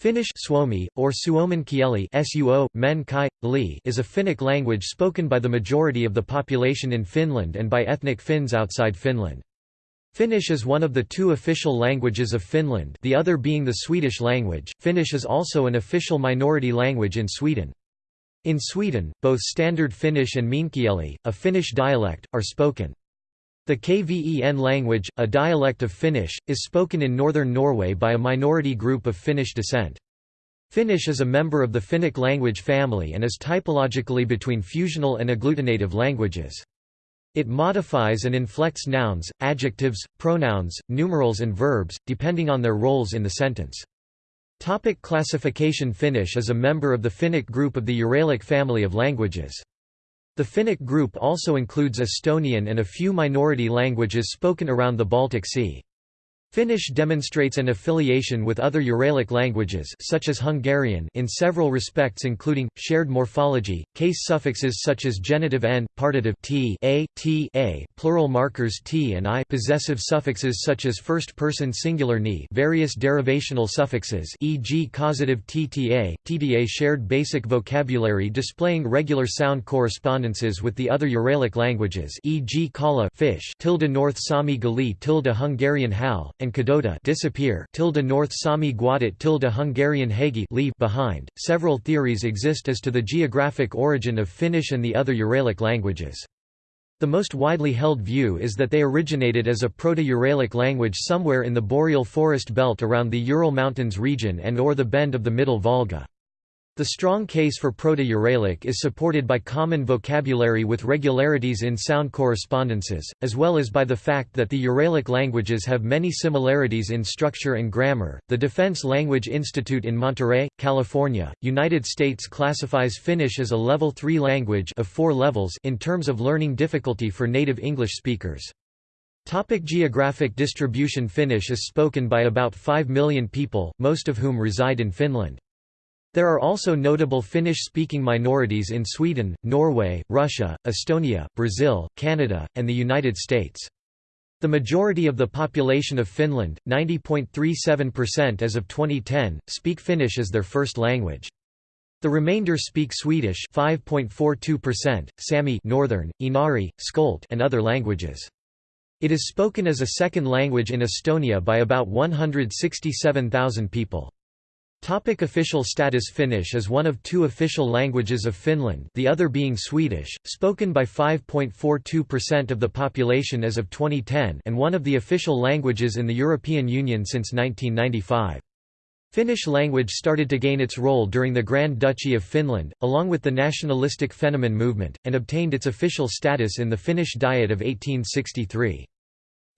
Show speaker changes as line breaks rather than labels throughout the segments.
Finnish Suomi, or Suomenkieli suo, men kai, li is a Finnic language spoken by the majority of the population in Finland and by ethnic Finns outside Finland. Finnish is one of the two official languages of Finland the other being the Swedish language. Finnish is also an official minority language in Sweden. In Sweden, both Standard Finnish and Meänkieli, a Finnish dialect, are spoken. The Kven language, a dialect of Finnish, is spoken in northern Norway by a minority group of Finnish descent. Finnish is a member of the Finnic language family and is typologically between fusional and agglutinative languages. It modifies and inflects nouns, adjectives, pronouns, numerals and verbs, depending on their roles in the sentence. Topic classification Finnish is a member of the Finnic group of the Uralic family of languages. The Finnic group also includes Estonian and a few minority languages spoken around the Baltic Sea. Finnish demonstrates an affiliation with other Uralic languages such as Hungarian in several respects including, shared morphology, case suffixes such as genitive n, partitive t, a, t, a, plural markers t and i possessive suffixes such as first-person singular ni various derivational suffixes e.g. causative tta, tda shared basic vocabulary displaying regular sound correspondences with the other Uralic languages e.g. kala fish tilde North Sami gali tilde Hungarian hal, and Kadota disappear tilde North Sami Guadit tilde Hungarian Hagi leave behind. Several theories exist as to the geographic origin of Finnish and the other Uralic languages. The most widely held view is that they originated as a Proto-Uralic language somewhere in the boreal forest belt around the Ural Mountains region and or the bend of the Middle Volga. The strong case for Proto-Uralic is supported by common vocabulary with regularities in sound correspondences, as well as by the fact that the Uralic languages have many similarities in structure and grammar. The Defense Language Institute in Monterey, California, United States classifies Finnish as a level 3 language of 4 levels in terms of learning difficulty for native English speakers. Topic geographic distribution Finnish is spoken by about 5 million people, most of whom reside in Finland. There are also notable Finnish-speaking minorities in Sweden, Norway, Russia, Estonia, Brazil, Canada, and the United States. The majority of the population of Finland, 90.37% as of 2010, speak Finnish as their first language. The remainder speak Swedish 5.42%, Sami Northern, Inari, Skolt and other languages. It is spoken as a second language in Estonia by about 167,000 people. Topic official status Finnish is one of two official languages of Finland the other being Swedish, spoken by 5.42% of the population as of 2010 and one of the official languages in the European Union since 1995. Finnish language started to gain its role during the Grand Duchy of Finland, along with the nationalistic Fennoman movement, and obtained its official status in the Finnish Diet of 1863.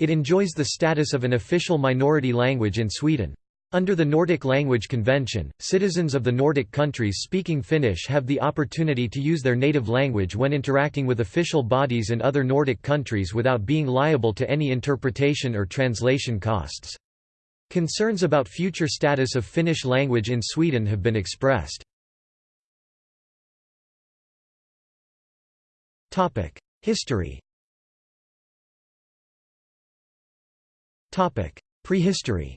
It enjoys the status of an official minority language in Sweden. Under the Nordic Language Convention, citizens of the Nordic countries speaking Finnish have the opportunity to use their native language when interacting with official bodies in other Nordic countries without being liable to any interpretation or translation costs. Concerns about future status of Finnish language in Sweden have been expressed. History Prehistory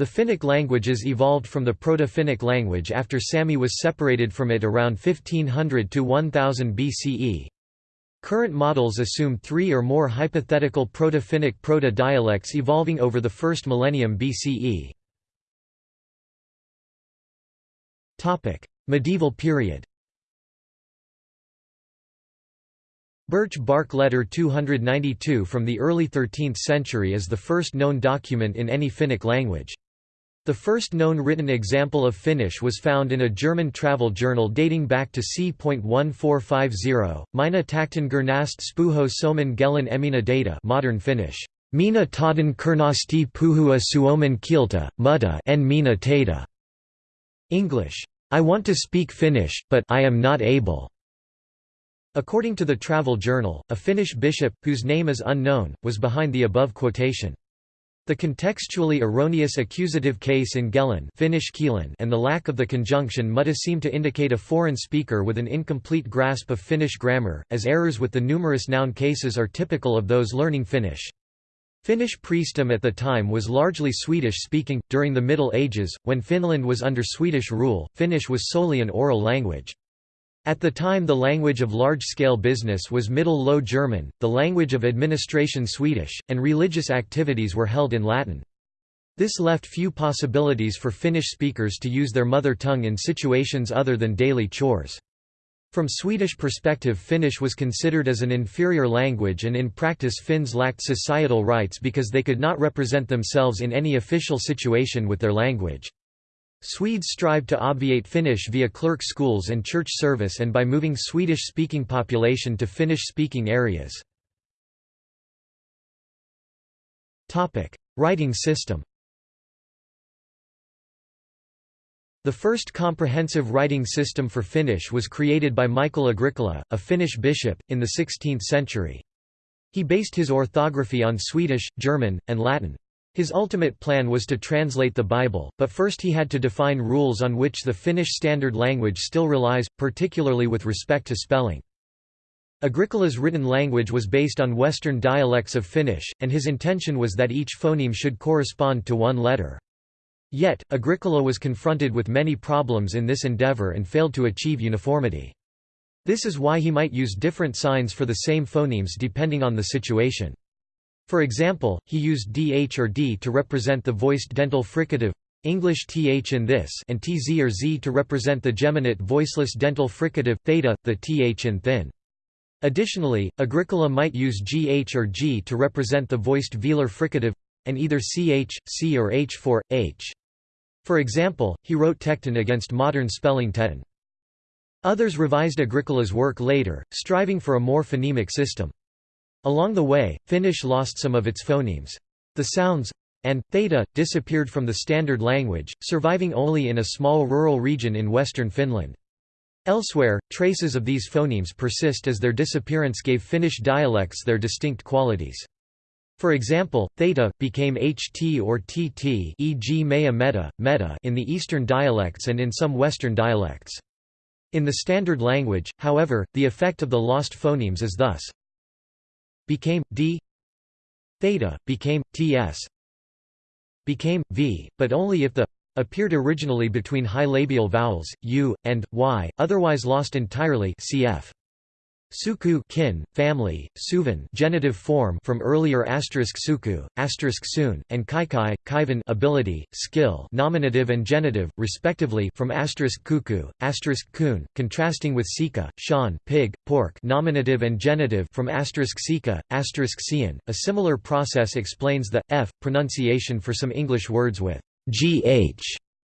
The Finnic languages evolved from the Proto-Finnic language after Sami was separated from it around 1500 to 1000 BCE. Current models assume three or more hypothetical Proto-Finnic proto-dialects evolving over the first millennium BCE. Medieval period Birch bark letter 292 from the early 13th century is the first known document in any Finnic language. The first known written example of Finnish was found in a German travel journal dating back to c.1450, Mina takten gernast spuho somen gelen emina data modern Finnish. Mina taden kernasti puhua suomen kieltä, mutta en mina tata. English. I want to speak Finnish, but I am not able. According to the travel journal, a Finnish bishop, whose name is unknown, was behind the above quotation. The contextually erroneous accusative case in Gelen Finnish and the lack of the conjunction mutta seem to indicate a foreign speaker with an incomplete grasp of Finnish grammar, as errors with the numerous noun cases are typical of those learning Finnish. Finnish priestdom at the time was largely Swedish-speaking. During the Middle Ages, when Finland was under Swedish rule, Finnish was solely an oral language. At the time the language of large-scale business was Middle Low German, the language of administration Swedish, and religious activities were held in Latin. This left few possibilities for Finnish speakers to use their mother tongue in situations other than daily chores. From Swedish perspective Finnish was considered as an inferior language and in practice Finns lacked societal rights because they could not represent themselves in any official situation with their language. Swedes strived to obviate Finnish via clerk schools and church service and by moving Swedish-speaking population to Finnish-speaking areas. Writing system The first comprehensive writing system for Finnish was created by Michael Agricola, a Finnish bishop, in the 16th century. He based his orthography on Swedish, German, and Latin. His ultimate plan was to translate the Bible, but first he had to define rules on which the Finnish standard language still relies, particularly with respect to spelling. Agricola's written language was based on Western dialects of Finnish, and his intention was that each phoneme should correspond to one letter. Yet, Agricola was confronted with many problems in this endeavor and failed to achieve uniformity. This is why he might use different signs for the same phonemes depending on the situation. For example, he used dh or d to represent the voiced dental fricative English th in this and tz or z to represent the geminate voiceless dental fricative theta, the th in thin. Additionally, Agricola might use gh or g to represent the voiced velar fricative and either ch, c or h for h. For example, he wrote Tecton against modern spelling Teton. Others revised Agricola's work later, striving for a more phonemic system. Along the way, Finnish lost some of its phonemes. The sounds and theta disappeared from the standard language, surviving only in a small rural region in western Finland. Elsewhere, traces of these phonemes persist as their disappearance gave Finnish dialects their distinct qualities. For example, theta became ht or tt e.g. mea meta, meta in the eastern dialects and in some western dialects. In the standard language, however, the effect of the lost phonemes is thus became d theta became ts became v, but only if the appeared originally between high labial vowels u and y, otherwise lost entirely. Cf. Suku kin, family, suvan genitive form from earlier asterisk suku, asterisk soon, and kaikai, kaivan ability, skill nominative and genitive, respectively from asterisk kuku, asterisk kun, contrasting with sika, shan, pig, pork nominative and genitive from asterisk sika, asterisk sian. A similar process explains the f pronunciation for some English words with gh,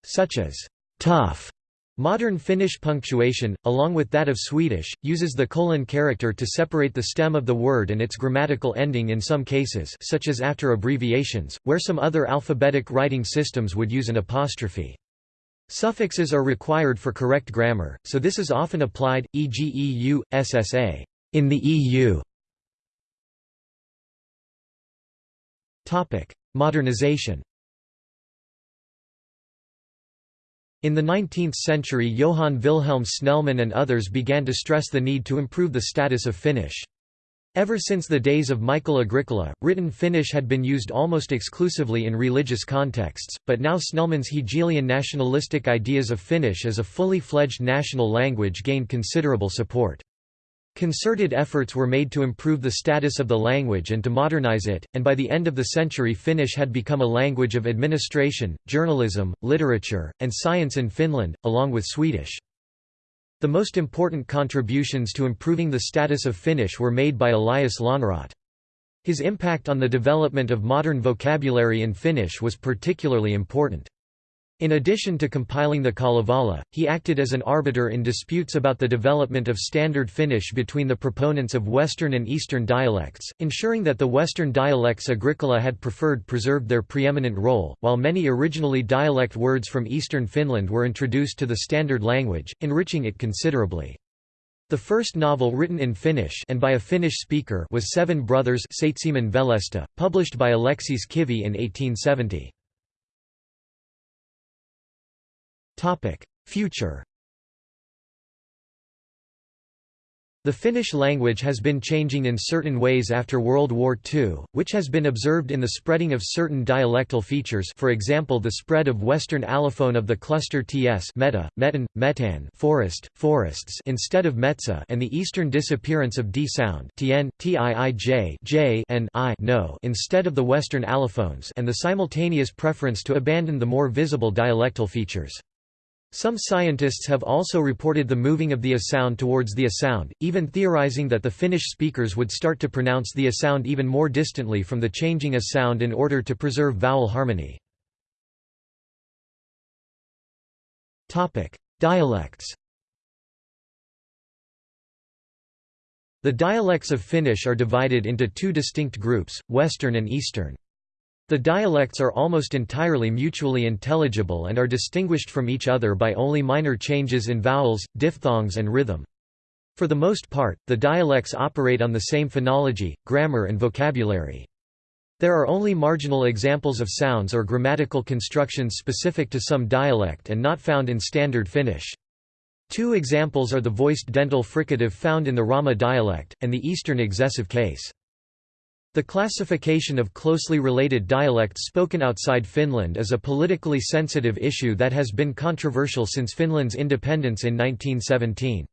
such as tough Modern Finnish punctuation, along with that of Swedish, uses the colon character to separate the stem of the word and its grammatical ending in some cases such as after abbreviations, where some other alphabetic writing systems would use an apostrophe. Suffixes are required for correct grammar, so this is often applied, e.g. EU, SSA, in the EU. Modernization In the 19th century Johann Wilhelm Snellman and others began to stress the need to improve the status of Finnish. Ever since the days of Michael Agricola, written Finnish had been used almost exclusively in religious contexts, but now Snellman's Hegelian nationalistic ideas of Finnish as a fully fledged national language gained considerable support. Concerted efforts were made to improve the status of the language and to modernize it, and by the end of the century Finnish had become a language of administration, journalism, literature, and science in Finland, along with Swedish. The most important contributions to improving the status of Finnish were made by Elias Lönnrot. His impact on the development of modern vocabulary in Finnish was particularly important. In addition to compiling the Kalevala, he acted as an arbiter in disputes about the development of Standard Finnish between the proponents of Western and Eastern dialects, ensuring that the Western dialects Agricola had preferred preserved their preeminent role, while many originally dialect words from Eastern Finland were introduced to the standard language, enriching it considerably. The first novel written in Finnish and by a Finnish speaker was Seven Brothers Veljestä, published by Aleksis Kivi in 1870. Future The Finnish language has been changing in certain ways after World War II, which has been observed in the spreading of certain dialectal features for example the spread of Western allophone of the cluster ts meta, metan, metan forest, forests instead of metza and the Eastern disappearance of d sound tn, tiij j and i no instead of the Western allophones and the simultaneous preference to abandon the more visible dialectal features. Some scientists have also reported the moving of the a sound towards the a sound, even theorizing that the Finnish speakers would start to pronounce the a sound even more distantly from the changing a sound in order to preserve vowel harmony. Dialects The dialects of Finnish are divided into two distinct groups, Western and Eastern. The dialects are almost entirely mutually intelligible and are distinguished from each other by only minor changes in vowels, diphthongs and rhythm. For the most part, the dialects operate on the same phonology, grammar and vocabulary. There are only marginal examples of sounds or grammatical constructions specific to some dialect and not found in Standard Finnish. Two examples are the voiced dental fricative found in the Rauma dialect, and the Eastern excessive case. The classification of closely related dialects spoken outside Finland is a politically sensitive issue that has been controversial since Finland's independence in 1917.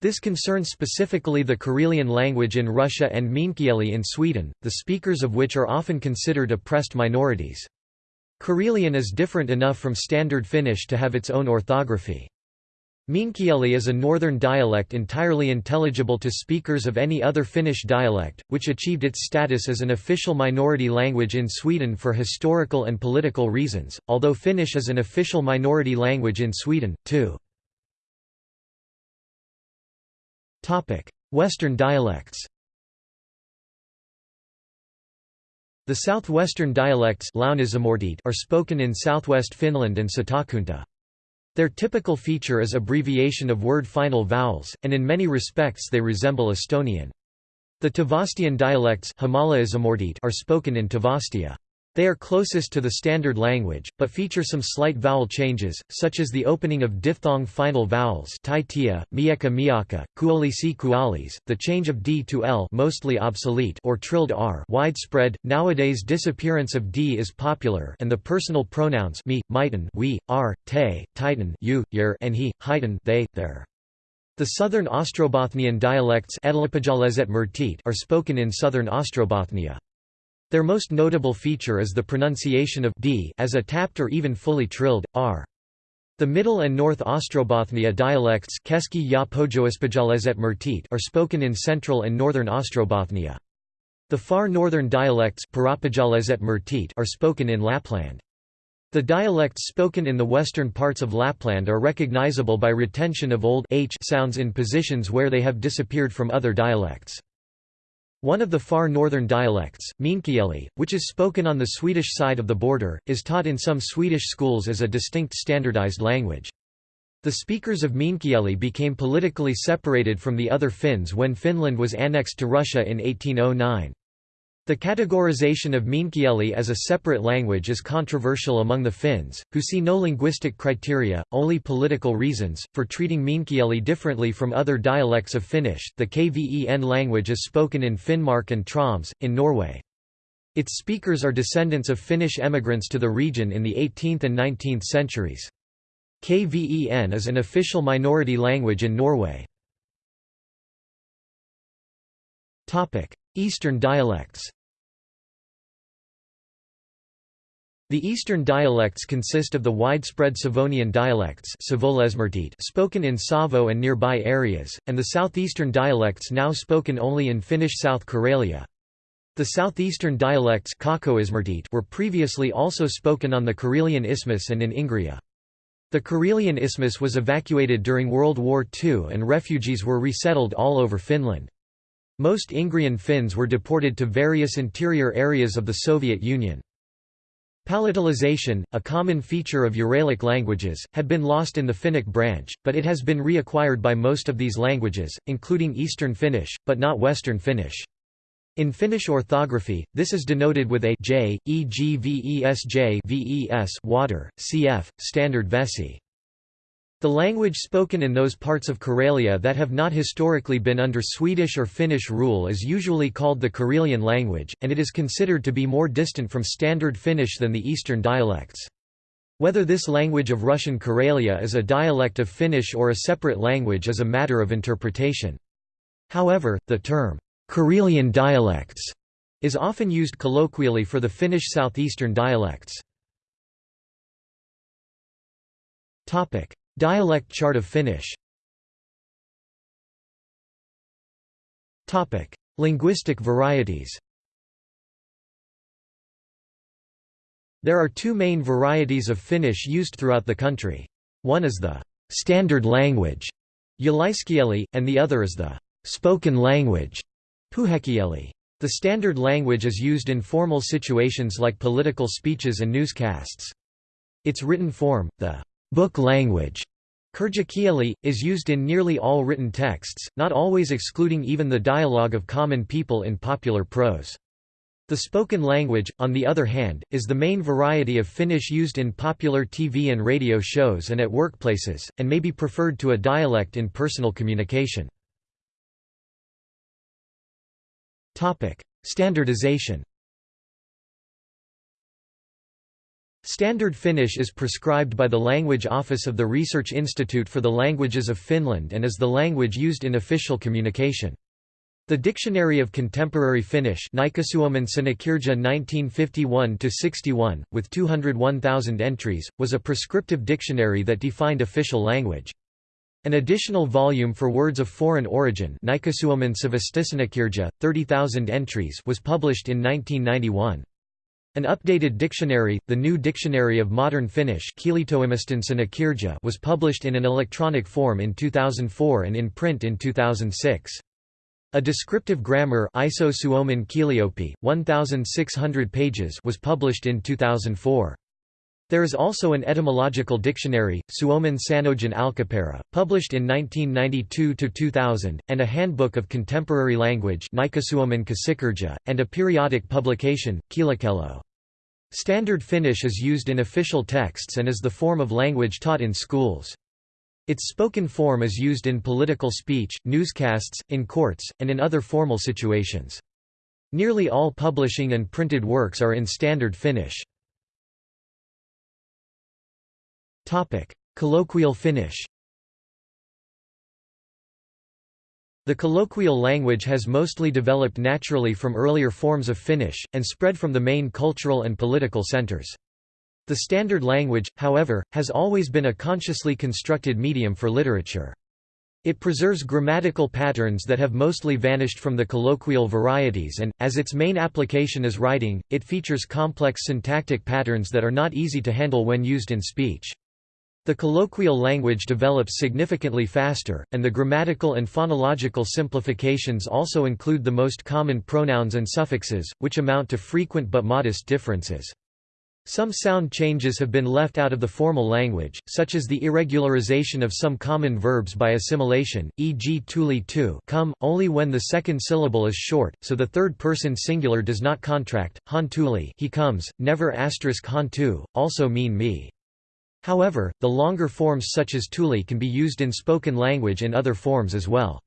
This concerns specifically the Karelian language in Russia and Meänkieli in Sweden, the speakers of which are often considered oppressed minorities. Karelian is different enough from Standard Finnish to have its own orthography. Meänkieli is a northern dialect entirely intelligible to speakers of any other Finnish dialect, which achieved its status as an official minority language in Sweden for historical and political reasons, although Finnish is an official minority language in Sweden, too. Western dialects The southwestern dialects are spoken in southwest Finland and Satakunta. Their typical feature is abbreviation of word final vowels, and in many respects they resemble Estonian. The Tavastian dialects are spoken in Tavastia. They are closest to the standard language, but feature some slight vowel changes, such as the opening of diphthong final vowels taitia, mieka miaka, kuolisi kualis, the change of d to l mostly obsolete or trilled r widespread. Nowadays disappearance of d is popular and the personal pronouns me, mitan, we, r, te, titan, you, yer, and he, heitan, they, their. The southern Ostrobothnian dialects are spoken in southern Ostrobothnia. Their most notable feature is the pronunciation of d as a tapped or even fully trilled, r. The Middle and North Ostrobothnia dialects are spoken in central and northern Ostrobothnia. The far northern dialects are spoken in Lapland. The dialects spoken in the western parts of Lapland are recognizable by retention of old h sounds in positions where they have disappeared from other dialects. One of the far northern dialects, Meänkieli, which is spoken on the Swedish side of the border, is taught in some Swedish schools as a distinct standardized language. The speakers of Meänkieli became politically separated from the other Finns when Finland was annexed to Russia in 1809. The categorization of Meänkieli as a separate language is controversial among the Finns, who see no linguistic criteria, only political reasons, for treating Meänkieli differently from other dialects of Finnish. The KVEN language is spoken in Finnmark and Troms, in Norway. Its speakers are descendants of Finnish emigrants to the region in the 18th and 19th centuries. KVEN is an official minority language in Norway. Eastern dialects The eastern dialects consist of the widespread Savonian dialects spoken in Savo and nearby areas, and the southeastern dialects now spoken only in Finnish South Karelia. The southeastern dialects were previously also spoken on the Karelian Isthmus and in Ingria. The Karelian Isthmus was evacuated during World War II and refugees were resettled all over Finland. Most Ingrian Finns were deported to various interior areas of the Soviet Union. Palatalization, a common feature of Uralic languages, had been lost in the Finnic branch, but it has been reacquired by most of these languages, including Eastern Finnish, but not Western Finnish. In Finnish orthography, this is denoted with a j, e.g. vesj ves water, cf. standard vesi. The language spoken in those parts of Karelia that have not historically been under Swedish or Finnish rule is usually called the Karelian language, and it is considered to be more distant from Standard Finnish than the Eastern dialects. Whether this language of Russian Karelia is a dialect of Finnish or a separate language is a matter of interpretation. However, the term, Karelian dialects, is often used colloquially for the Finnish southeastern dialects. Dialect chart of Finnish Linguistic varieties There are two main varieties of Finnish used throughout the country. One is the «standard language» Yleiskieli, and the other is the «spoken language» Puhekieli. The standard language is used in formal situations like political speeches and newscasts. Its written form, the book language Kirjakieli, is used in nearly all written texts, not always excluding even the dialogue of common people in popular prose. The spoken language, on the other hand, is the main variety of Finnish used in popular TV and radio shows and at workplaces, and may be preferred to a dialect in personal communication. Standardization Standard Finnish is prescribed by the Language Office of the Research Institute for the Languages of Finland and is the language used in official communication. The Dictionary of Contemporary Finnish 1951–61, with 201,000 entries, was a prescriptive dictionary that defined official language. An additional volume for words of foreign origin 30,000 entries was published in 1991. An updated dictionary, the New Dictionary of Modern Finnish was published in an electronic form in 2004 and in print in 2006. A descriptive grammar ISO Suomen Kielioppi, 1,600 pages was published in 2004. There is also an etymological dictionary, Suomen Sanojen Alkuperä, published in 1992–2000, and a handbook of contemporary language and a periodic publication, Kielikello. Standard Finnish is used in official texts and is the form of language taught in schools. Its spoken form is used in political speech, newscasts, in courts, and in other formal situations. Nearly all publishing and printed works are in Standard Finnish. Colloquial Finnish The colloquial language has mostly developed naturally from earlier forms of Finnish, and spread from the main cultural and political centers. The standard language, however, has always been a consciously constructed medium for literature. It preserves grammatical patterns that have mostly vanished from the colloquial varieties and, as its main application is writing, it features complex syntactic patterns that are not easy to handle when used in speech. The colloquial language develops significantly faster, and the grammatical and phonological simplifications also include the most common pronouns and suffixes, which amount to frequent but modest differences. Some sound changes have been left out of the formal language, such as the irregularization of some common verbs by assimilation, e.g. tuli tu come, only when the second syllable is short, so the third-person singular does not contract, han tuli he comes, never asterisk han tu, also mean me. However, the longer forms such as tuli can be used in spoken language in other forms as well.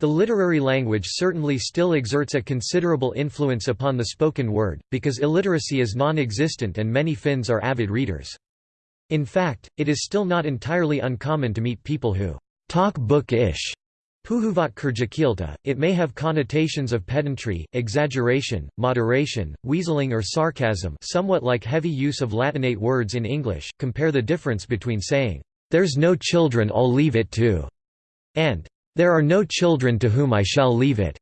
The literary language certainly still exerts a considerable influence upon the spoken word, because illiteracy is non-existent and many Finns are avid readers. In fact, it is still not entirely uncommon to meet people who talk book-ish Puhuvat kirjakieltä, it may have connotations of pedantry, exaggeration, moderation, weaseling or sarcasm somewhat like heavy use of Latinate words in English, compare the difference between saying, "'There's no children I'll leave it to' and "'There are no children to whom I shall leave it'".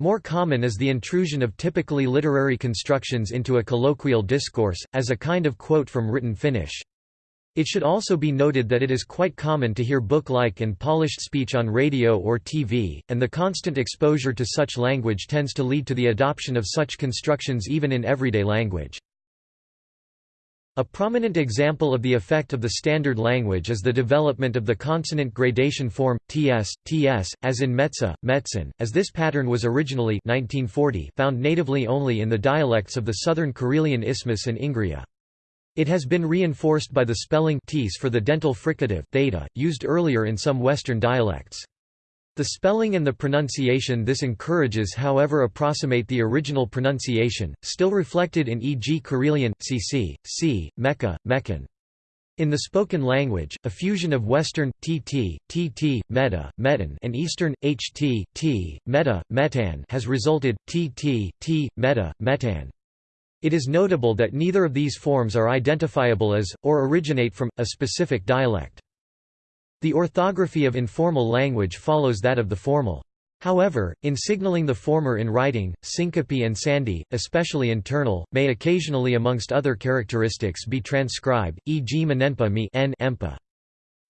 More common is the intrusion of typically literary constructions into a colloquial discourse, as a kind of quote from written Finnish. It should also be noted that it is quite common to hear book-like and polished speech on radio or TV, and the constant exposure to such language tends to lead to the adoption of such constructions even in everyday language. A prominent example of the effect of the standard language is the development of the consonant gradation form, ts, ts, as in metza, metzen, as this pattern was originally 1940 found natively only in the dialects of the southern Karelian Isthmus and Ingria. It has been reinforced by the spelling ts for the dental fricative theta, used earlier in some Western dialects. The spelling and the pronunciation this encourages however approximate the original pronunciation, still reflected in e.g. Karelian, cc, c, Mecca, Meccan. In the spoken language, a fusion of Western, tt, tt, meta, metan and Eastern, ht, t, meta, metan has resulted, tt, t, meta, metan. It is notable that neither of these forms are identifiable as, or originate from, a specific dialect. The orthography of informal language follows that of the formal. However, in signaling the former in writing, syncope and sandhi, especially internal, may occasionally amongst other characteristics be transcribed, e.g. manenpa mi n empa.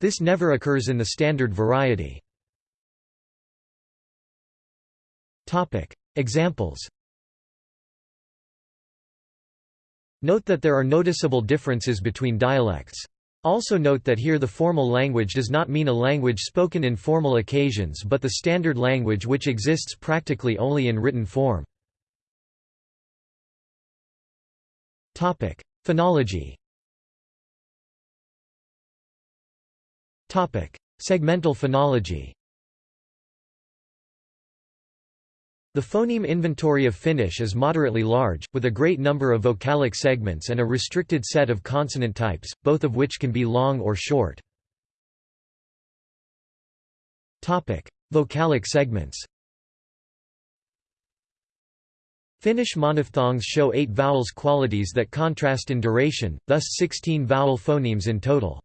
This never occurs in the standard variety. Examples Note that there are noticeable differences between dialects. Also note that here the formal language does not mean a language spoken in formal occasions but the standard language which exists practically only in written form. Phonology Segmental phonology The phoneme inventory of Finnish is moderately large, with a great number of vocalic segments and a restricted set of consonant types, both of which can be long or short. Vocalic segments Finnish monophthongs show eight vowels qualities that contrast in duration, thus 16 vowel phonemes in total.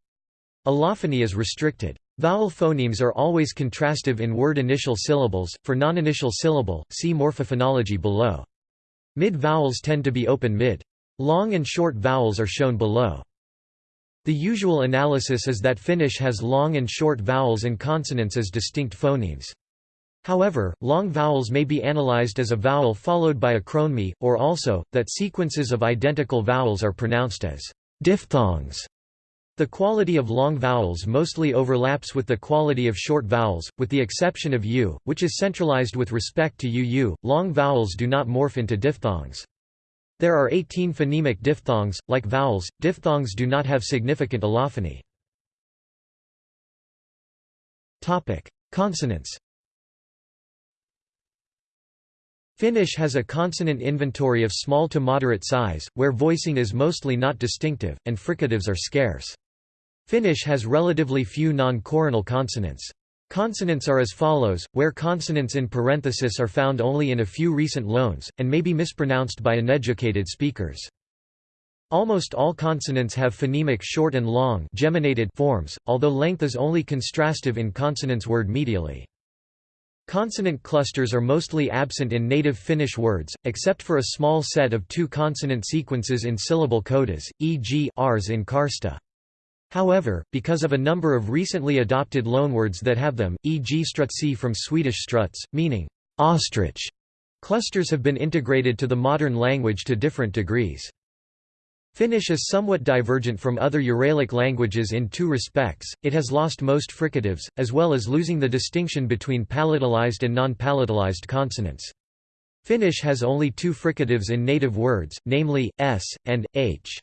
Allophony is restricted. Vowel phonemes are always contrastive in word initial syllables, for non-initial syllable, see morphophonology below. Mid-vowels tend to be open mid. Long and short vowels are shown below. The usual analysis is that Finnish has long and short vowels and consonants as distinct phonemes. However, long vowels may be analyzed as a vowel followed by a chroneme, or also, that sequences of identical vowels are pronounced as diphthongs. The quality of long vowels mostly overlaps with the quality of short vowels, with the exception of u, which is centralized with respect to uu. Long vowels do not morph into diphthongs. There are 18 phonemic diphthongs, like vowels, diphthongs do not have significant allophony. Consonants Finnish has a consonant inventory of small to moderate size, where voicing is mostly not distinctive, and fricatives are scarce. Finnish has relatively few non-coronal consonants. Consonants are as follows, where consonants in parenthesis are found only in a few recent loans, and may be mispronounced by uneducated speakers. Almost all consonants have phonemic short and long geminated forms, although length is only contrastive in consonants word medially. Consonant clusters are mostly absent in native Finnish words, except for a small set of two consonant sequences in syllable codas, e.g. rs in karsta. However, because of a number of recently adopted loanwords that have them, e.g. strutsi from Swedish struts, meaning ostrich, clusters have been integrated to the modern language to different degrees. Finnish is somewhat divergent from other Uralic languages in two respects, it has lost most fricatives, as well as losing the distinction between palatalized and non-palatalized consonants. Finnish has only two fricatives in native words, namely, s, and, h.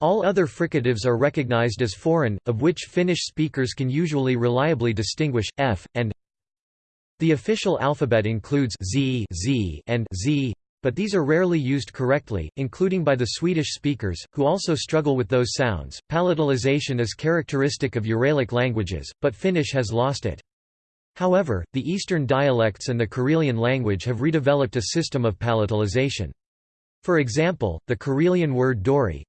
All other fricatives are recognized as foreign, of which Finnish speakers can usually reliably distinguish, f, and The official alphabet includes z, z and z, but these are rarely used correctly, including by the Swedish speakers, who also struggle with those sounds. Palatalization is characteristic of Uralic languages, but Finnish has lost it. However, the Eastern dialects and the Karelian language have redeveloped a system of palatalization. For example, the Karelian word dori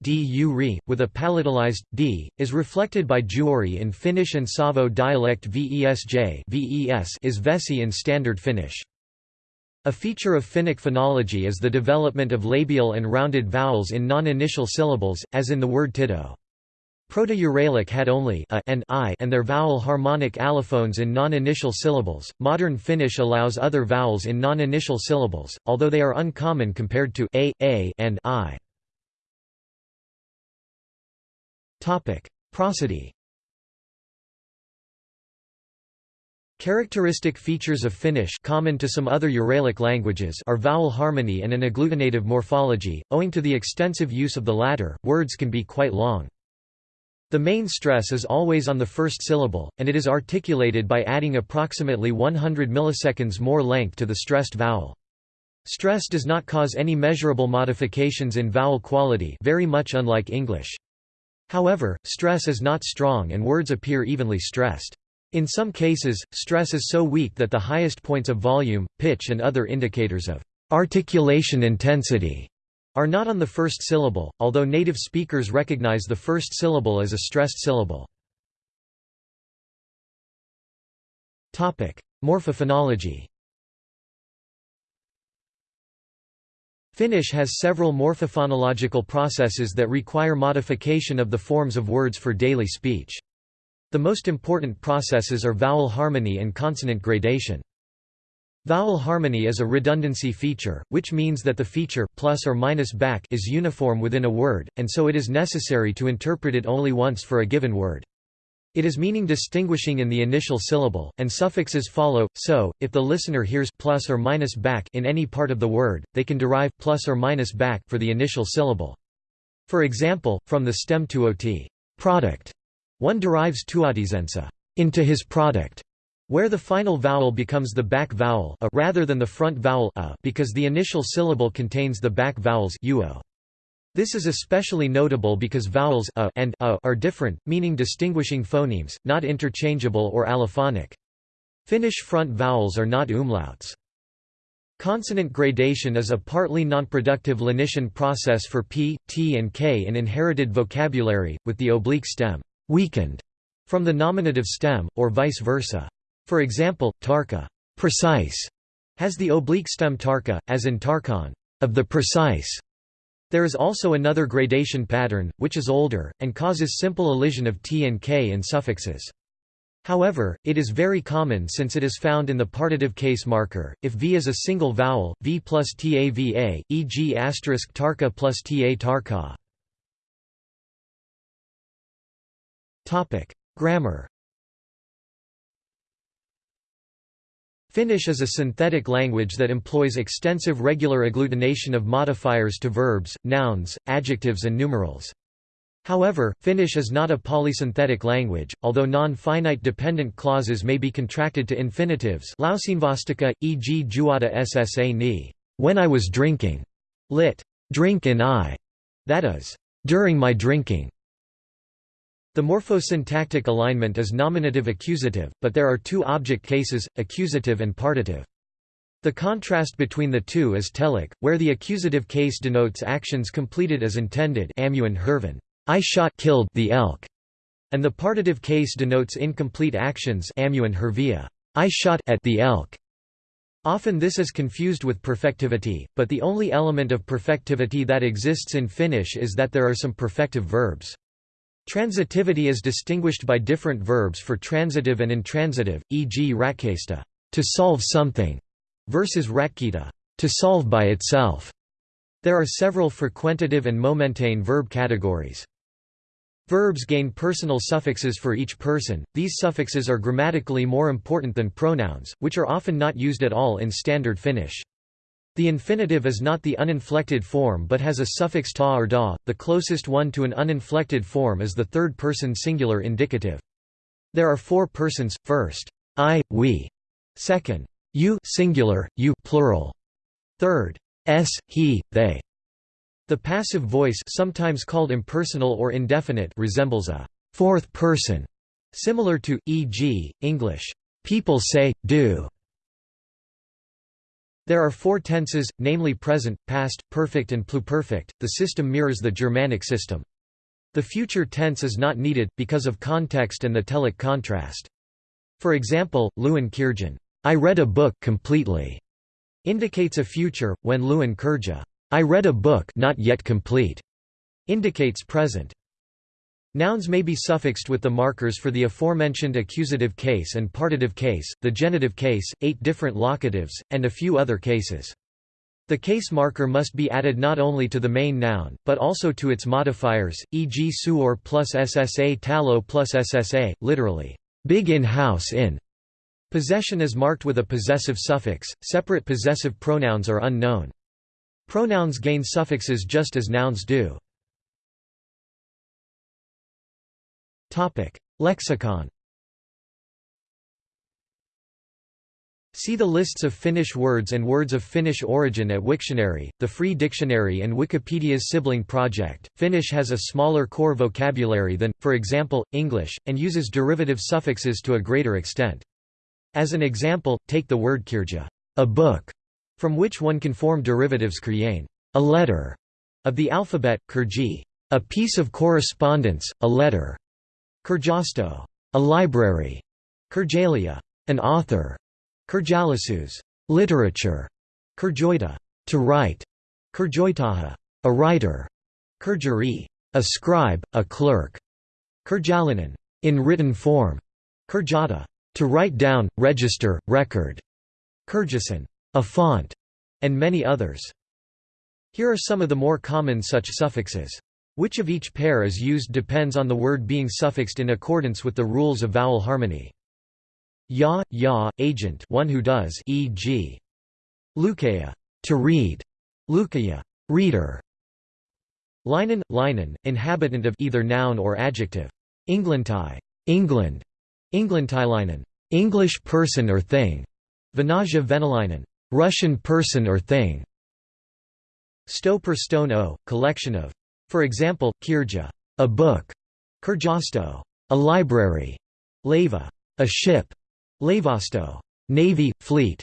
with a palatalized d, is reflected by juori in Finnish and Savo dialect vesj is vesi in Standard Finnish. A feature of Finnic phonology is the development of labial and rounded vowels in non-initial syllables, as in the word tito. Proto-Uralic had only a and i and their vowel harmonic allophones in non-initial syllables. Modern Finnish allows other vowels in non-initial syllables, although they are uncommon compared to a, a and i. Topic: Prosody. Characteristic features of Finnish common to some other Uralic languages are vowel harmony and an agglutinative morphology. Owing to the extensive use of the latter, words can be quite long. The main stress is always on the first syllable, and it is articulated by adding approximately 100 milliseconds more length to the stressed vowel. Stress does not cause any measurable modifications in vowel quality very much unlike English. However, stress is not strong and words appear evenly stressed. In some cases, stress is so weak that the highest points of volume, pitch and other indicators of articulation intensity are not on the first syllable, although native speakers recognize the first syllable as a stressed syllable. Morphophonology Finnish has several morphophonological processes that require modification of the forms of words for daily speech. The most important processes are vowel harmony and consonant gradation. Vowel harmony is a redundancy feature, which means that the feature plus or minus back is uniform within a word, and so it is necessary to interpret it only once for a given word. It is meaning distinguishing in the initial syllable, and suffixes follow, so, if the listener hears plus or minus back in any part of the word, they can derive plus or minus back for the initial syllable. For example, from the stem tuoti product, one derives tuotisensa into his product, where the final vowel becomes the back vowel a rather than the front vowel a because the initial syllable contains the back vowels uo. This is especially notable because vowels a and a are different, meaning distinguishing phonemes, not interchangeable or allophonic. Finnish front vowels are not umlauts. Consonant gradation is a partly nonproductive lenition process for p, t and k in inherited vocabulary, with the oblique stem weakened from the nominative stem, or vice versa. For example, tarka precise has the oblique stem tarka, as in tarkon of the precise. There is also another gradation pattern, which is older, and causes simple elision of t and k in suffixes. However, it is very common since it is found in the partitive case marker. If v is a single vowel, v plus tava, e.g. asterisk tarka plus ta tarka. Grammar Finnish is a synthetic language that employs extensive regular agglutination of modifiers to verbs, nouns, adjectives and numerals. However, Finnish is not a polysynthetic language, although non-finite dependent clauses may be contracted to infinitives lauseenvastike, e.g. juota ssa ni, when I was drinking, lit. drink in I, that is, during my drinking. The morphosyntactic alignment is nominative-accusative, but there are two object cases, accusative and partitive. The contrast between the two is telic, where the accusative case denotes actions completed as intended I shot killed the elk, and the partitive case denotes incomplete actions I shot at the elk. Often this is confused with perfectivity, but the only element of perfectivity that exists in Finnish is that there are some perfective verbs. Transitivity is distinguished by different verbs for transitive and intransitive, e.g. ratkaista to solve something, versus ratkita to solve by itself. There are several frequentative and momentane verb categories. Verbs gain personal suffixes for each person, these suffixes are grammatically more important than pronouns, which are often not used at all in Standard Finnish. The infinitive is not the uninflected form but has a suffix ta or da, the closest one to an uninflected form is the third-person singular indicative. There are four persons, first, I, we, second, you singular, you plural, third, s, he, they. The passive voice sometimes called impersonal or indefinite resembles a fourth person, similar to, e.g., English, people say, do, there are four tenses, namely present, past, perfect and pluperfect. The system mirrors the Germanic system. The future tense is not needed, because of context and the telic contrast. For example, Luin Kirjan, I read a book completely, indicates a future, when Luin Kirja, I read a book not yet complete, indicates present. Nouns may be suffixed with the markers for the aforementioned accusative case and partitive case, the genitive case, eight different locatives, and a few other cases. The case marker must be added not only to the main noun, but also to its modifiers, e.g. suor plus ssa talo plus ssa, literally, big in house in, Possession is marked with a possessive suffix, separate possessive pronouns are unknown. Pronouns gain suffixes just as nouns do. Lexicon See the lists of Finnish words and words of Finnish origin at Wiktionary, the free dictionary and Wikipedia's sibling project. Finnish has a smaller core vocabulary than, for example, English, and uses derivative suffixes to a greater extent. As an example, take the word kirja, a book, from which one can form derivatives kirjain, a letter, of the alphabet, kirji, a piece of correspondence, a letter, kirjasto, a library, kirjalia, an author, Kirjalasus, literature, Kirjoita, to write, Kirjoitaha, a writer, Kirjari, a scribe, a clerk, Kirjalainen, in written form, Kirjata, to write down, register, record, Kirjasan, a font, and many others. Here are some of the more common such suffixes. Which of each pair is used depends on the word being suffixed in accordance with the rules of vowel harmony. Ya, ya, agent one who does e.g. Lukaya, to read, Lukaya, reader. Linen, linen, inhabitant of either noun or adjective. Englantai, England, Englantilainen, English person or thing. Venaja venalainen, Russian person or thing. Stoper stone o, collection of. For example, kirja, a book. Kirjasto, a library. Leva, a ship. Lavasto, navy, fleet.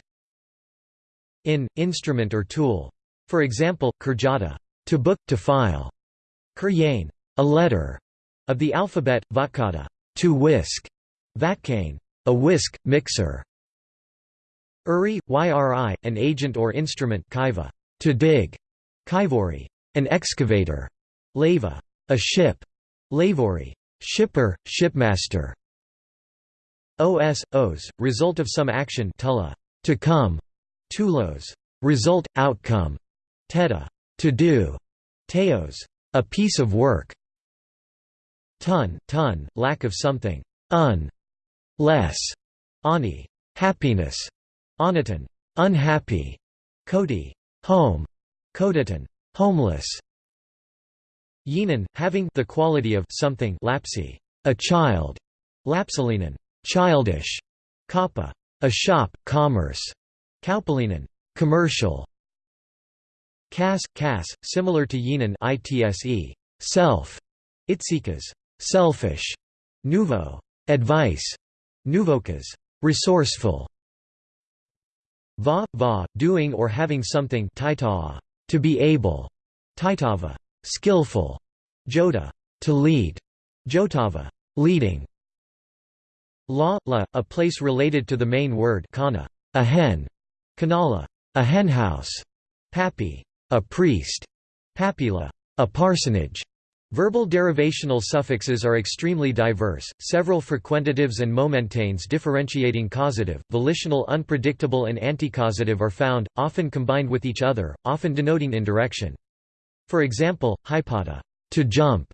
In, instrument or tool. For example, kirjata, to book, to file. Kuryain, a letter. Of the alphabet, vatkata, to whisk. Vatkain, a whisk, mixer. Uri, yri, an agent or instrument kaiva, to dig. Kaivori, an excavator. Leva, a ship. Lavori, shipper, shipmaster. Os, os, result of some action tulla, to come, tulos, result, outcome, teta, to do, teos, a piece of work, ton, ton, lack of something, un, less, ani, happiness, oniton, unhappy, koti, home, kotiton, homeless, yinan, having the quality of something lapsi, a child, lapsalinen, childish, kappa, a shop, commerce, kaupallinen, commercial, kas, kas, similar to yinan itse, self, itsikas, selfish, nouveau, advice, nouvokas, resourceful, va, va, doing or having something to be able, taitava, skillful, jota, to lead, jotava, leading, La, la, a place related to the main word kana, a hen, kanala, a henhouse, papi, a priest, papila, a parsonage. Verbal derivational suffixes are extremely diverse, several frequentatives and momentanes differentiating causative, volitional unpredictable and anticausative are found, often combined with each other, often denoting indirection. For example, hypata, to jump,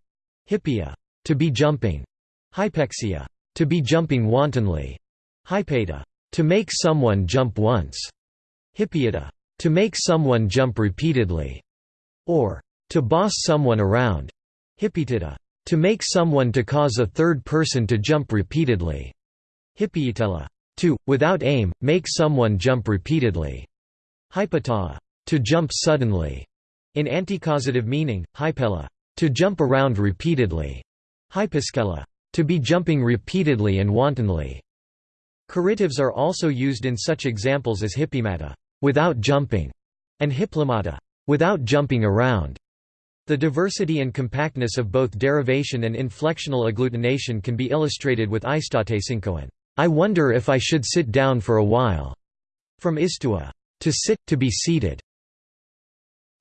hippia, to be jumping, hypexia, to be jumping wantonly. Hypata. To make someone jump once. Hippiata. To make someone jump repeatedly. Or, to boss someone around. Hippitita. To make someone to cause a third person to jump repeatedly. Hippiitella. To, without aim, make someone jump repeatedly. Hypata. To jump suddenly. In anticausative meaning, hypella. To jump around repeatedly. Hypiskella. To be jumping repeatedly and wantonly. Correctives are also used in such examples as hippimata, without jumping, and hipplimata, without jumping around. The diversity and compactness of both derivation and inflectional agglutination can be illustrated with istatesinkoan. I wonder if I should sit down for a while. From istua, to sit, to be seated.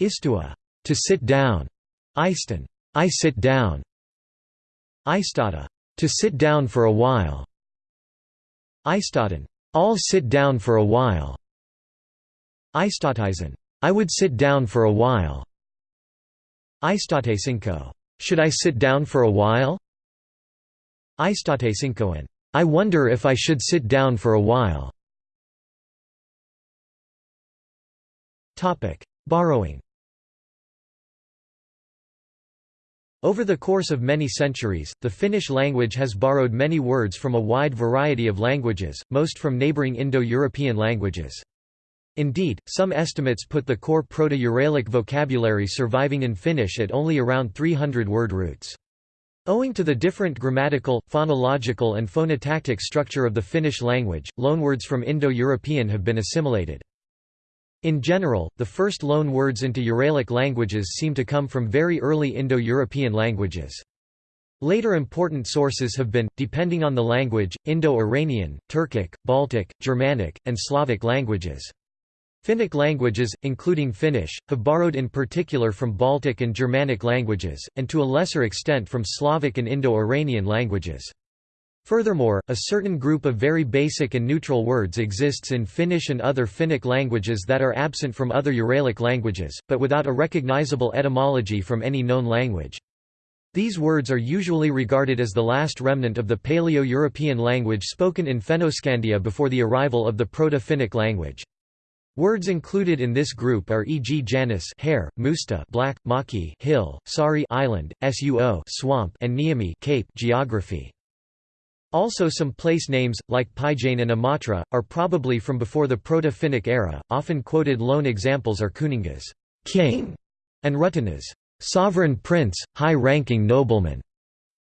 Istua, to sit down. Eiston, I sit down. Istata, to sit down for a while. Eistaten. I'll sit down for a while. Eistatisen. I would sit down for a while. Eistatesinko. Should I sit down for a while? Eistatesinkoan. I wonder if I should sit down for a while. Borrowing Over the course of many centuries, the Finnish language has borrowed many words from a wide variety of languages, most from neighbouring Indo-European languages. Indeed, some estimates put the core Proto-Uralic vocabulary surviving in Finnish at only around 300 word roots. Owing to the different grammatical, phonological and phonotactic structure of the Finnish language, loanwords from Indo-European have been assimilated. In general, the first loan words into Uralic languages seem to come from very early Indo-European languages. Later important sources have been, depending on the language, Indo-Iranian, Turkic, Baltic, Germanic, and Slavic languages. Finnic languages, including Finnish, have borrowed in particular from Baltic and Germanic languages, and to a lesser extent from Slavic and Indo-Iranian languages. Furthermore, a certain group of very basic and neutral words exists in Finnish and other Finnic languages that are absent from other Uralic languages, but without a recognizable etymology from any known language. These words are usually regarded as the last remnant of the Paleo-European language spoken in Fennoscandia before the arrival of the Proto-Finnic language. Words included in this group are e.g. Janus hare, Musta black, Maki hill, Sari island, Suo swamp, and Niemi cape geography. Also some place names, like Päijänne and Imatra, are probably from before the Proto-Finnic era. Often quoted loan examples are Kuningas king", and Rutinas sovereign prince, high-ranking nobleman.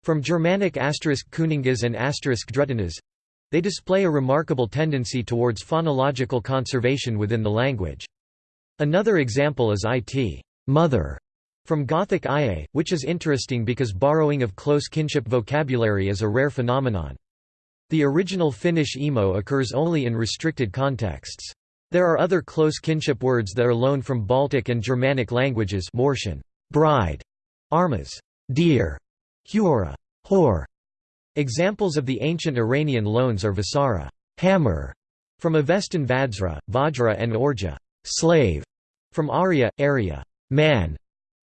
From Germanic asterisk Kuningas and asterisk Drutinas, they display a remarkable tendency towards phonological conservation within the language. Another example is it mother from Gothic ie, which is interesting because borrowing of close kinship vocabulary is a rare phenomenon. The original Finnish emo occurs only in restricted contexts. There are other close kinship words that are loaned from Baltic and Germanic languages Morsian, bride, armas, dear, huora, whore. Examples of the ancient Iranian loans are Vasara, hammer, from Avestan Vajra, Vajra and Orja, slave, from Arya, area, man,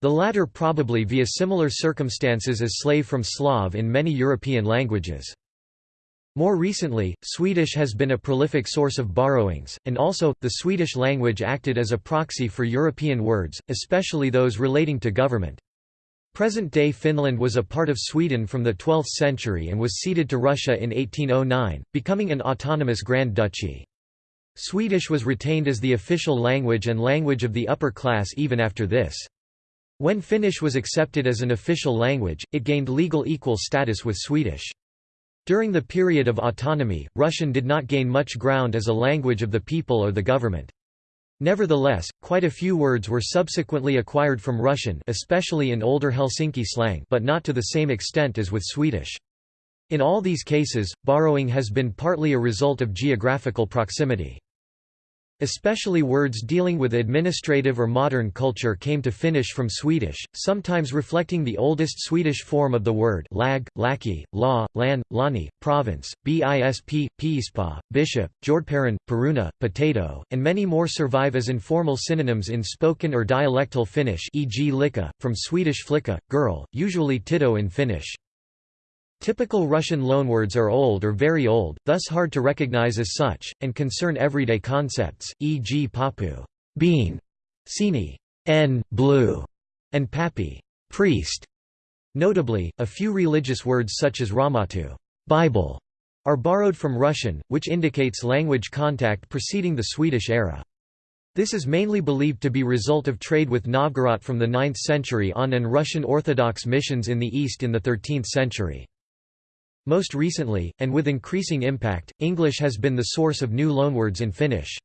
the latter probably via similar circumstances as slave from Slav in many European languages. More recently, Swedish has been a prolific source of borrowings, and also, the Swedish language acted as a proxy for European words, especially those relating to government. Present-day Finland was a part of Sweden from the 12th century and was ceded to Russia in 1809, becoming an autonomous Grand Duchy. Swedish was retained as the official language and language of the upper class even after this. When Finnish was accepted as an official language, it gained legal equal status with Swedish. During the period of autonomy, Russian did not gain much ground as a language of the people or the government. Nevertheless, quite a few words were subsequently acquired from Russian especially in older Helsinki slang but not to the same extent as with Swedish. In all these cases, borrowing has been partly a result of geographical proximity. Especially words dealing with administrative or modern culture came to Finnish from Swedish, sometimes reflecting the oldest Swedish form of the word lag, lackey, law, lan, lani, province, bisp, piispa, bishop, jordparan, peruna, potato, and many more survive as informal synonyms in spoken or dialectal Finnish e.g. lika, from Swedish flicka, girl, usually tito in Finnish. Typical Russian loanwords are old or very old, thus hard to recognize as such, and concern everyday concepts, e.g. papu bean, sini n blue, and papi priest. Notably, a few religious words such as ramatu Bible, are borrowed from Russian, which indicates language contact preceding the Swedish era. This is mainly believed to be result of trade with Novgorod from the 9th century on and Russian Orthodox missions in the East in the 13th century. Most recently, and with increasing impact, English has been the source of new loanwords in Finnish.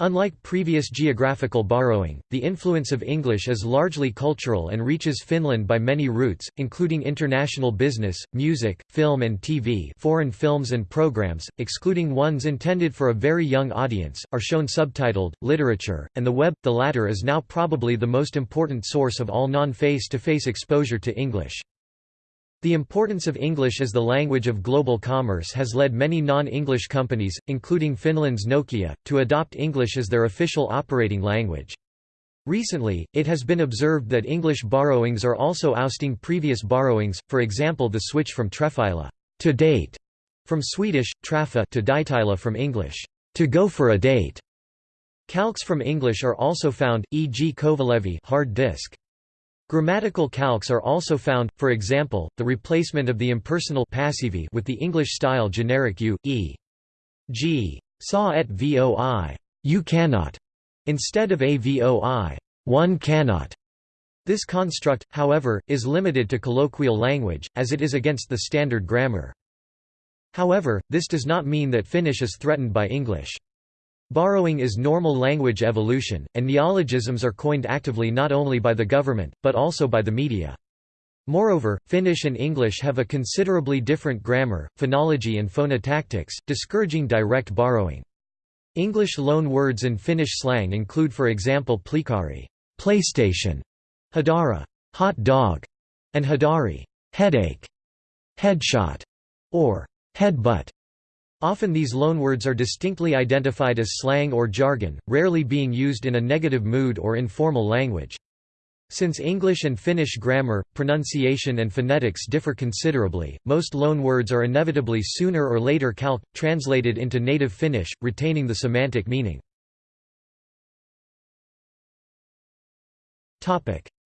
Unlike previous geographical borrowing, the influence of English is largely cultural and reaches Finland by many routes, including international business, music, film and TV foreign films and programs, excluding ones intended for a very young audience, are shown subtitled, literature, and the web. The latter is now probably the most important source of all non-face-to-face exposure to English. The importance of English as the language of global commerce has led many non-English companies, including Finland's Nokia, to adopt English as their official operating language. Recently, it has been observed that English borrowings are also ousting previous borrowings, for example the switch from Trefila to date From Swedish, träffa to dejtila from English, to go for a date. Calques from English are also found, e.g. Kovalevi hard disk. Grammatical calques are also found, for example, the replacement of the impersonal passivi with the English-style generic you, e. g. saw et voi, you cannot, instead of a voi, one cannot. This construct, however, is limited to colloquial language, as it is against the standard grammar. However, this does not mean that Finnish is threatened by English. Borrowing is normal language evolution, and neologisms are coined actively not only by the government, but also by the media. Moreover, Finnish and English have a considerably different grammar, phonology and phonotactics, discouraging direct borrowing. English loan words in Finnish slang include for example plikari PlayStation, hadara hot dog, and hadari headache, headshot, or headbutt. Often these loanwords are distinctly identified as slang or jargon, rarely being used in a negative mood or informal language. Since English and Finnish grammar, pronunciation and phonetics differ considerably, most loanwords are inevitably sooner or later calqued, translated into native Finnish, retaining the semantic meaning.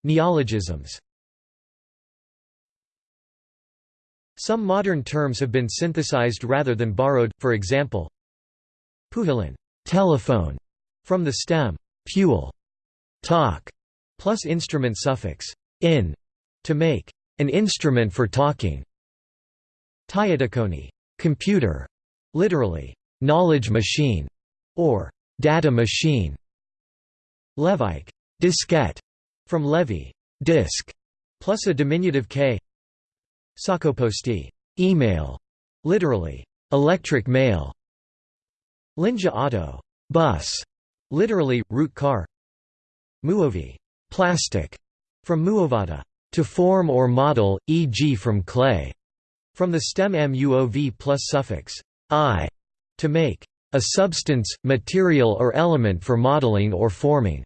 Neologisms Some modern terms have been synthesized rather than borrowed, for example, puhelin telephone", from the stem puel talk", plus instrument suffix in to make an instrument for talking. Tietokoneen computer, literally knowledge machine or data machine. Levyke diskette from levy disk plus a diminutive k Sähköposti email, literally, electric mail. Linja auto bus, literally, route car. Muovi. Plastic, from muovata to form or model, e.g. from clay, from the stem muov plus suffix i, to make. A substance, material or element for modeling or forming.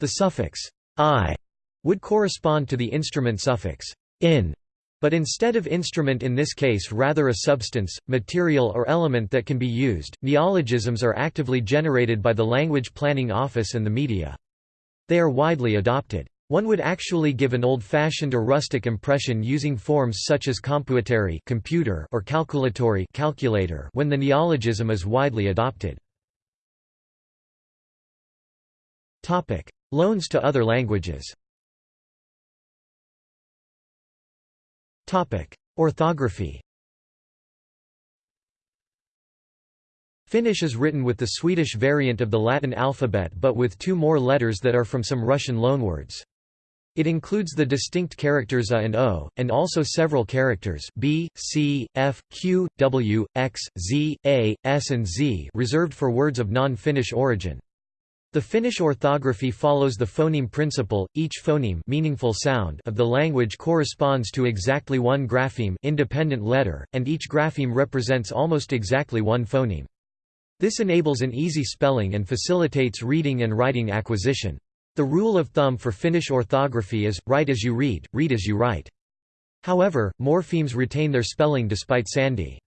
The suffix i. would correspond to the instrument suffix in but instead of instrument in this case rather a substance, material or element that can be used, neologisms are actively generated by the Language Planning Office and the media. They are widely adopted. One would actually give an old-fashioned or rustic impression using forms such as compuiteri computer or calculatory calculator when the neologism is widely adopted. Loans to other languages Orthography Finnish is written with the Swedish variant of the Latin alphabet but with two more letters that are from some Russian loanwords. It includes the distinct characters a and o, and also several characters b, c, f, q, w, x, z, a, s and z reserved for words of non-Finnish origin. The Finnish orthography follows the phoneme principle, each phoneme meaningful sound of the language corresponds to exactly one grapheme independent letter, and each grapheme represents almost exactly one phoneme. This enables an easy spelling and facilitates reading and writing acquisition. The rule of thumb for Finnish orthography is, write as you read, read as you write. However, morphemes retain their spelling despite sandhi.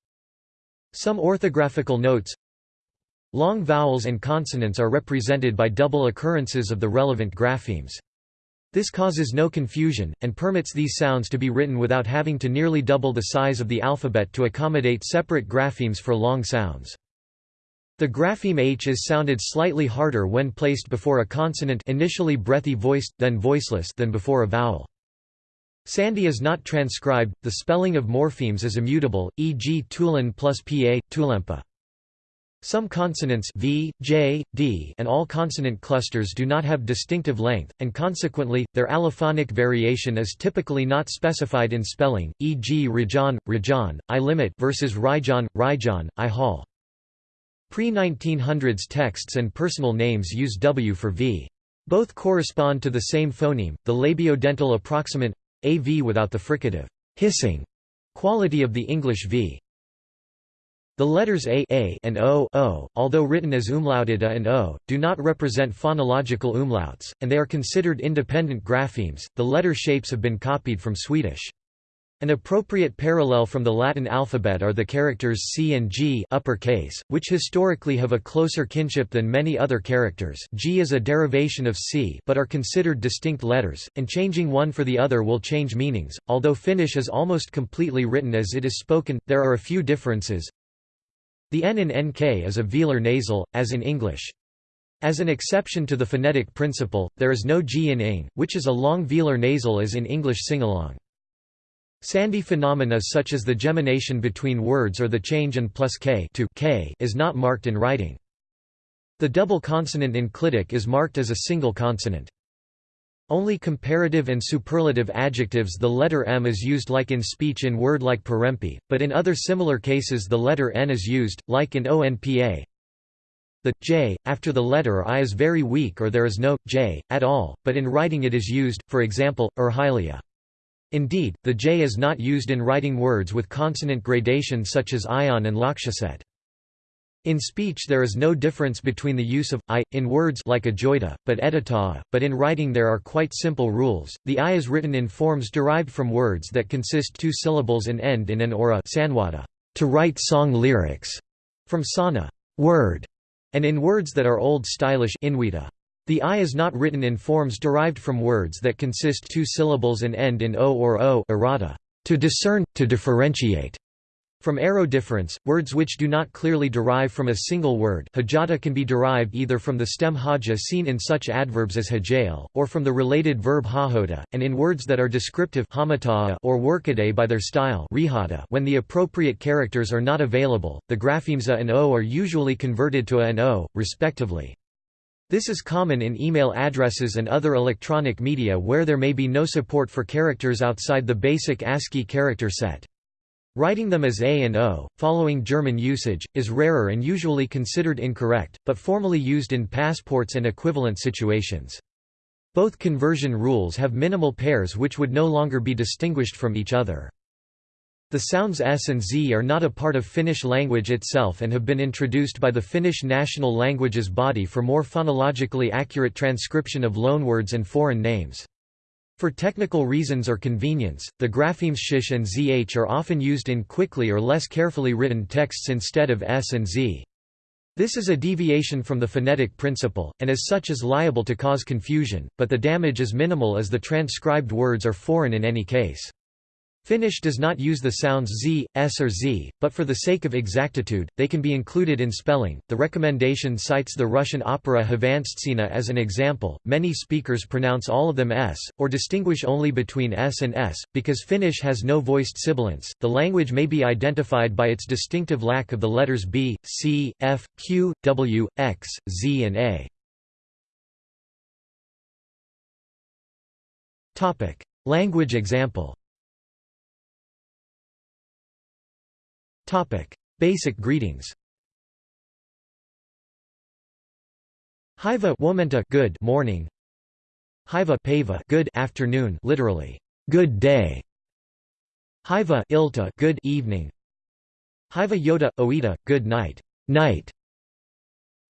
Some orthographical notes Long vowels and consonants are represented by double occurrences of the relevant graphemes. This causes no confusion, and permits these sounds to be written without having to nearly double the size of the alphabet to accommodate separate graphemes for long sounds. The grapheme h is sounded slightly harder when placed before a consonant initially breathy voiced, then voiceless than before a vowel. Sandhi is not transcribed, the spelling of morphemes is immutable, e.g. tulin plus pa, tulempa. Some consonants v, j, d and all consonant clusters do not have distinctive length, and consequently, their allophonic variation is typically not specified in spelling, e.g. Rajan, Rajan, I limit versus Rijan, Rijan, I hall. Pre-1900s texts and personal names use w for v. Both correspond to the same phoneme, the labiodental approximant av without the fricative hissing quality of the English v. The letters a, a and o, o, although written as umlauted a and o, do not represent phonological umlauts, and they are considered independent graphemes. The letter shapes have been copied from Swedish. An appropriate parallel from the Latin alphabet are the characters C and G uppercase, which historically have a closer kinship than many other characters G is a derivation of C but are considered distinct letters, and changing one for the other will change meanings. Although Finnish is almost completely written as it is spoken, there are a few differences. The N in NK is a velar nasal, as in English. As an exception to the phonetic principle, there is no G in ing, which is a long velar nasal as in English singalong. Sandhi phenomena such as the gemination between words or the change in plus k to k is not marked in writing. The double consonant in clitic is marked as a single consonant. Only comparative and superlative adjectives the letter m is used like in speech in word like parempi, but in other similar cases the letter n is used, like in onpa. The j after the letter i is very weak or there is no j at all, but in writing it is used, for example, erhylia. Indeed, the j is not used in writing words with consonant gradation such as ion and lakshaset. In speech there is no difference between the use of i in words like ajoita, but edita, but in writing there are quite simple rules. The i is written in forms derived from words that consist two syllables and end in an or a sanwada, to write song lyrics, from sana, word, and in words that are old stylish inwita. The I is not written in forms derived from words that consist two syllables and end in o or o errata, to discern, to differentiate. From arrow difference, words which do not clearly derive from a single word hajata can be derived either from the stem haja seen in such adverbs as hajail, or from the related verb hahota, and in words that are descriptive or workaday by their style when the appropriate characters are not available, the graphemes a and o are usually converted to a and o, respectively. This is common in email addresses and other electronic media where there may be no support for characters outside the basic ASCII character set. Writing them as A and O, following German usage, is rarer and usually considered incorrect, but formally used in passports and equivalent situations. Both conversion rules have minimal pairs which would no longer be distinguished from each other. The sounds S and Z are not a part of Finnish language itself and have been introduced by the Finnish National Languages Body for more phonologically accurate transcription of loanwords and foreign names. For technical reasons or convenience, the graphemes sh and zh are often used in quickly or less carefully written texts instead of s and z. This is a deviation from the phonetic principle, and as such is liable to cause confusion, but the damage is minimal as the transcribed words are foreign in any case. Finnish does not use the sounds z, s or z, but for the sake of exactitude, they can be included in spelling. The recommendation cites the Russian opera Hvanstsina as an example. Many speakers pronounce all of them s, or distinguish only between s and s, because Finnish has no voiced sibilants. The language may be identified by its distinctive lack of the letters b, c, f, q, w, x, z, and a. Topic: Language example. Basic greetings. Hiva womenta good morning. Hiva pava good afternoon, literally good day. Hiva ilta good evening. Hiva yoda oita good night, night.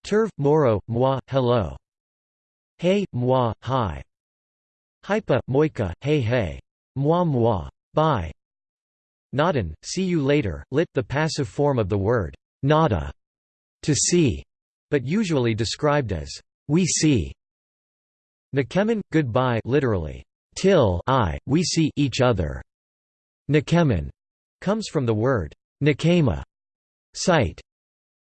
Turv moro moi hello. Hey moi hi. Hypa moika hey hey. Moi moi bye. Nadan, see you later, lit, the passive form of the word nada, to see, but usually described as we see. Nakemen, goodbye literally, till I, we see each other. Nakemen comes from the word nakema, sight.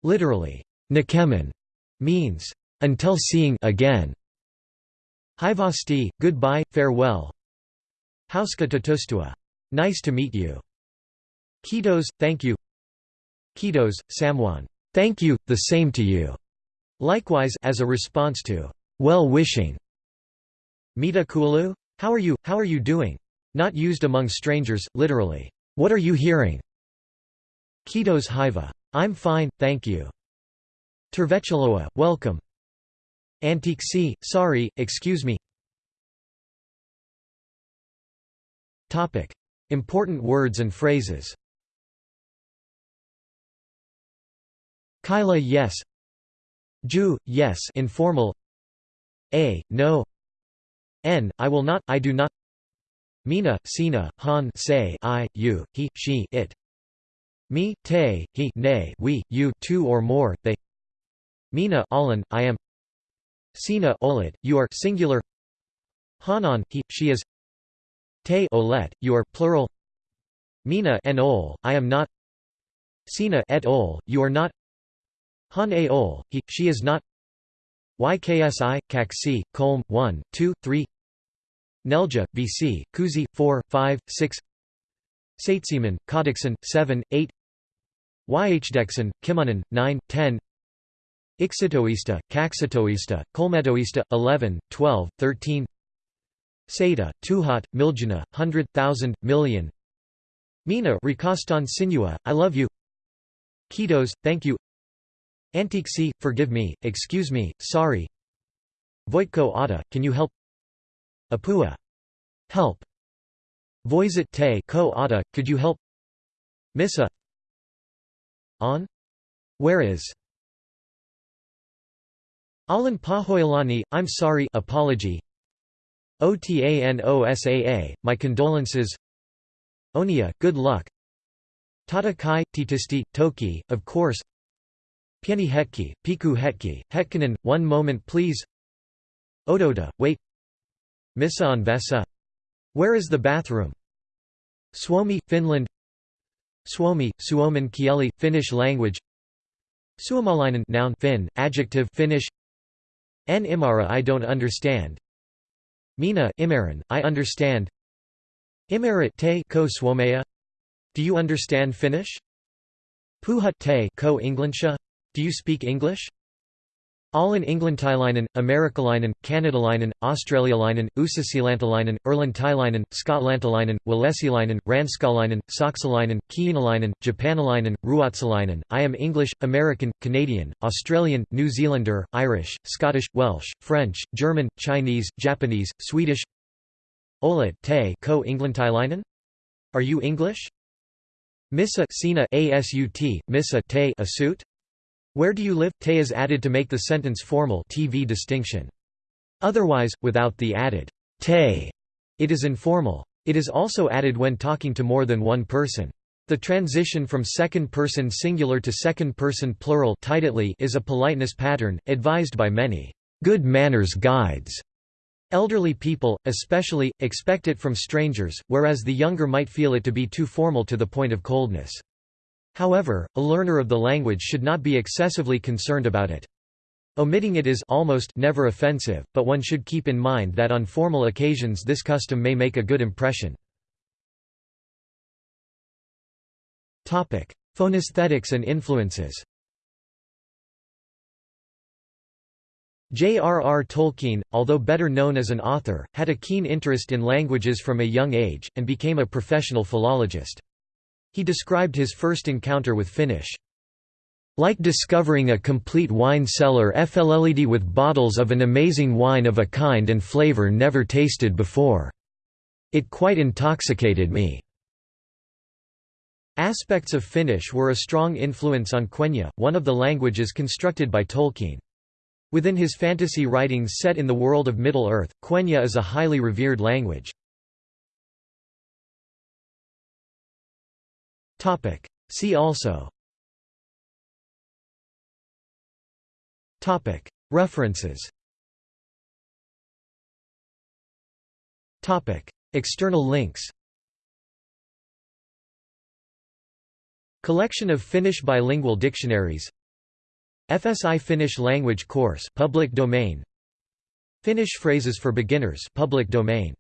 Literally, nakemen means until seeing again. Hivasti, goodbye, farewell. Hauska tatustua, nice to meet you. Kitos, thank you Kitos, Samwan, thank you, the same to you. Likewise as a response to well-wishing. Mita kulu? How are you, how are you doing? Not used among strangers, literally, what are you hearing? Kitos hiva. I'm fine, thank you. Tervetuloa, welcome. Antique sorry, excuse me. Important words and phrases Kyla yes Ju, yes informal A, no N, I will not, I do not Mina, Sina, Han say, I, you, he, she, it. Me, te, he, ne, we, you, two or more, they. Mina, Alan, I am. Sina, olet, you are singular. Hanan, he, she is. Te, olet, you are plural. Mina, en ol, I am not. Sina, et ol, you are not. Han a. Ol, he, she is not. YKSI, Kaksi, Kolm, 1, 2, 3 Nelja, BC, Kuzi, 4, 5, 6 Saitsieman, Kodikson, 7, 8 Yhdexon, Kimonen, 9, 10 Ixitoista, Kaxitoista, Kolmetoista, 11, 12, 13 Seda, Tuhat, Miljana, hundred, thousand, million. Mina Rikostan Sinua, I love you. Kitos, thank you Antiksi, forgive me, excuse me, sorry Voitko Ata, can you help Apua. Help. Voisit te ko Ata, could you help Missa On? Where is? Alan Pahoilani, I'm sorry apology OTANOSAA, my condolences Onia, good luck Tata kai, titisti, toki, of course Pieni hetki, piku hetki, hetkanen, one moment please. Ododa, wait Missa on Vesa. Where is the bathroom? Suomi, Finland. Suomi, Suomen kieli, Finnish language. Suomalainen noun Finn, adjective Finnish. En imara I don't understand. Mina Imaran, I understand. Imarit te ko suomea. Do you understand Finnish? Puhut te ko Englandsha Do you speak English? All in England Englantilainen, Amerikalainen, Kanadalainen, Australialainen, Uusasiilantalainen, Irlantilainen, Skotlantalainen, Walesilainen, Ranskalainen, Saksalainen, Kiinalainen, Japanalainen, Ruotsalainen, I am English, American, Canadian, Australian, New Zealander, Irish, Scottish, Welsh, French, German, Chinese, Japanese, Swedish Olet te ko Englantilainen? Are you English? Missa Sina ASUT, Missa te a suit? Where do you live? Te is added to make the sentence formal TV distinction. Otherwise, without the added te, it is informal. It is also added when talking to more than one person. The transition from second-person singular to second-person plural is a politeness pattern, advised by many good manners guides. Elderly people, especially, expect it from strangers, whereas the younger might feel it to be too formal to the point of coldness. However, a learner of the language should not be excessively concerned about it. Omitting it is almost never offensive, but one should keep in mind that on formal occasions this custom may make a good impression. Phonesthetics and influences J.R.R. Tolkien, although better known as an author, had a keen interest in languages from a young age, and became a professional philologist. He described his first encounter with Finnish. Like discovering a complete wine cellar FLLED with bottles of an amazing wine of a kind and flavor never tasted before. It quite intoxicated me. Aspects of Finnish were a strong influence on Quenya, one of the languages constructed by Tolkien. Within his fantasy writings set in the world of Middle-earth, Quenya is a highly revered language. See also. References. External links. Collection of Finnish bilingual dictionaries. FSI Finnish language course public domain. Finnish phrases for beginners public domain